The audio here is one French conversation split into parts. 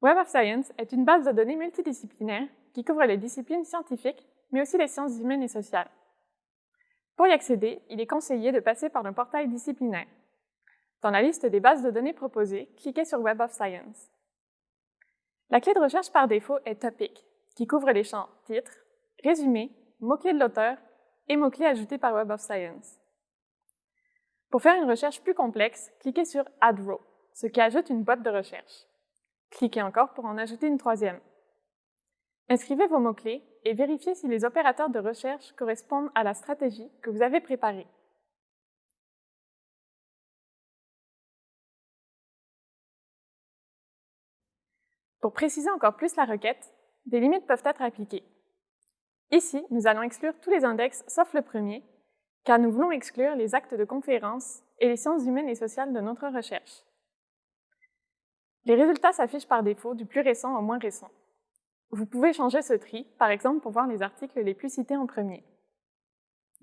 Web of Science est une base de données multidisciplinaire qui couvre les disciplines scientifiques, mais aussi les sciences humaines et sociales. Pour y accéder, il est conseillé de passer par le portail disciplinaire. Dans la liste des bases de données proposées, cliquez sur Web of Science. La clé de recherche par défaut est Topic, qui couvre les champs titre, résumé, mots-clés de l'auteur et mots-clés ajoutés par Web of Science. Pour faire une recherche plus complexe, cliquez sur Add Row, ce qui ajoute une boîte de recherche. Cliquez encore pour en ajouter une troisième. Inscrivez vos mots-clés et vérifiez si les opérateurs de recherche correspondent à la stratégie que vous avez préparée. Pour préciser encore plus la requête, des limites peuvent être appliquées. Ici, nous allons exclure tous les index sauf le premier, car nous voulons exclure les actes de conférence et les sciences humaines et sociales de notre recherche. Les résultats s'affichent par défaut du plus récent au moins récent. Vous pouvez changer ce tri, par exemple pour voir les articles les plus cités en premier.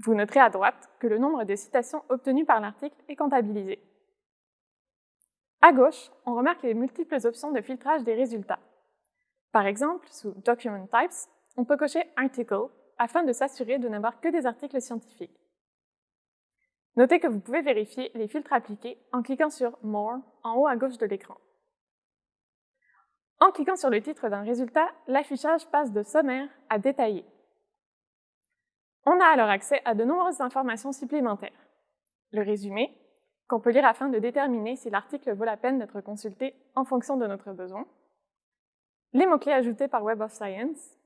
Vous noterez à droite que le nombre de citations obtenues par l'article est comptabilisé. À gauche, on remarque les multiples options de filtrage des résultats. Par exemple, sous Document Types, on peut cocher Article afin de s'assurer de n'avoir que des articles scientifiques. Notez que vous pouvez vérifier les filtres appliqués en cliquant sur More en haut à gauche de l'écran. En cliquant sur le titre d'un résultat, l'affichage passe de sommaire à détaillé. On a alors accès à de nombreuses informations supplémentaires. Le résumé, qu'on peut lire afin de déterminer si l'article vaut la peine d'être consulté en fonction de notre besoin, les mots-clés ajoutés par Web of Science,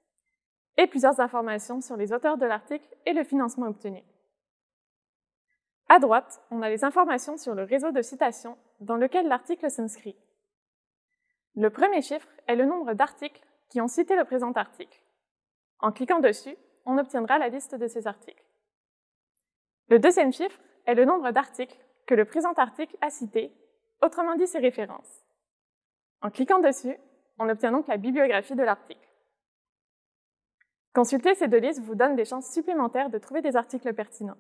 et plusieurs informations sur les auteurs de l'article et le financement obtenu. À droite, on a les informations sur le réseau de citations dans lequel l'article s'inscrit. Le premier chiffre est le nombre d'articles qui ont cité le présent article. En cliquant dessus, on obtiendra la liste de ces articles. Le deuxième chiffre est le nombre d'articles que le présent article a cité, autrement dit ses références. En cliquant dessus, on obtient donc la bibliographie de l'article. Consulter ces deux listes vous donne des chances supplémentaires de trouver des articles pertinents.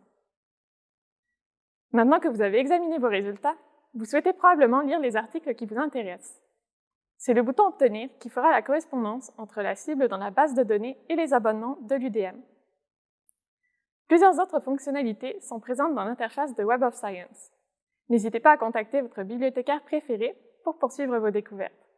Maintenant que vous avez examiné vos résultats, vous souhaitez probablement lire les articles qui vous intéressent. C'est le bouton Obtenir qui fera la correspondance entre la cible dans la base de données et les abonnements de l'UDM. Plusieurs autres fonctionnalités sont présentes dans l'interface de Web of Science. N'hésitez pas à contacter votre bibliothécaire préféré pour poursuivre vos découvertes.